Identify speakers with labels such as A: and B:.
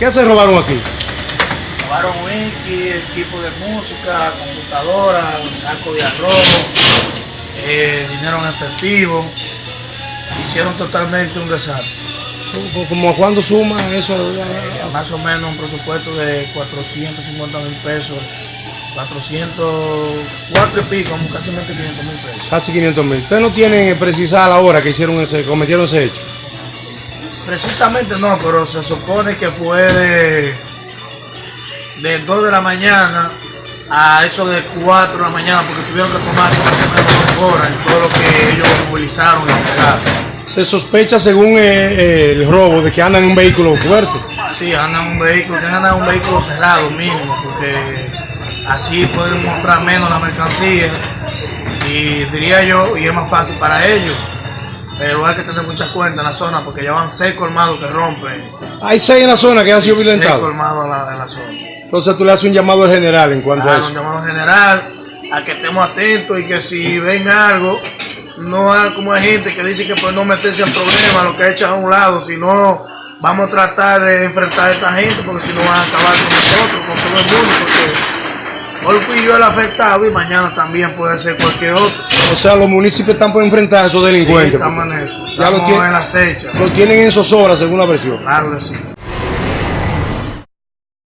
A: ¿Qué se robaron aquí?
B: Robaron whisky, equipo de música, computadora, saco de arroz, eh, dinero en efectivo. Hicieron totalmente un desastre.
A: ¿Cómo cuándo suma eso?
B: Más o menos un presupuesto de 450 mil pesos. 404 y pico, casi 500 mil pesos.
A: Casi 500 mil. ¿Ustedes no tienen precisada la hora que hicieron ese, cometieron ese hecho?
B: Precisamente no, pero se supone que fue de, de 2 de la mañana a eso de 4 de la mañana, porque tuvieron que tomarse más o menos dos horas en todo lo que ellos movilizaron y entregaron.
A: Se sospecha, según eh, eh, el robo, de que andan en un vehículo fuerte.
B: Sí, andan en un vehículo, que andan en un vehículo cerrado mínimo, porque así pueden mostrar menos la mercancía y diría yo, y es más fácil para ellos. Pero hay que tener mucha cuenta en la zona porque ya van seis colmados que rompen.
A: Hay seis en la zona que han sido violentados.
B: Seis colmados en la, en la zona.
A: Entonces tú le haces un llamado al general en cuanto a eso.
B: Un llamado general a que estemos atentos y que si ven algo, no hay como hay gente que dice que pues no meterse en problemas, lo que echan a un lado, sino vamos a tratar de enfrentar a esta gente porque si no van a acabar con nosotros, con todo el mundo, porque hoy fui yo el afectado y mañana también puede ser cualquier otro.
A: O sea, los municipios están por enfrentar a esos delincuentes.
B: Sí, estamos en eso.
A: Ya lo
B: Estamos
A: tienen-
B: en la acecha.
A: Lo tienen en zozobra, según la versión.
B: Claro que sí.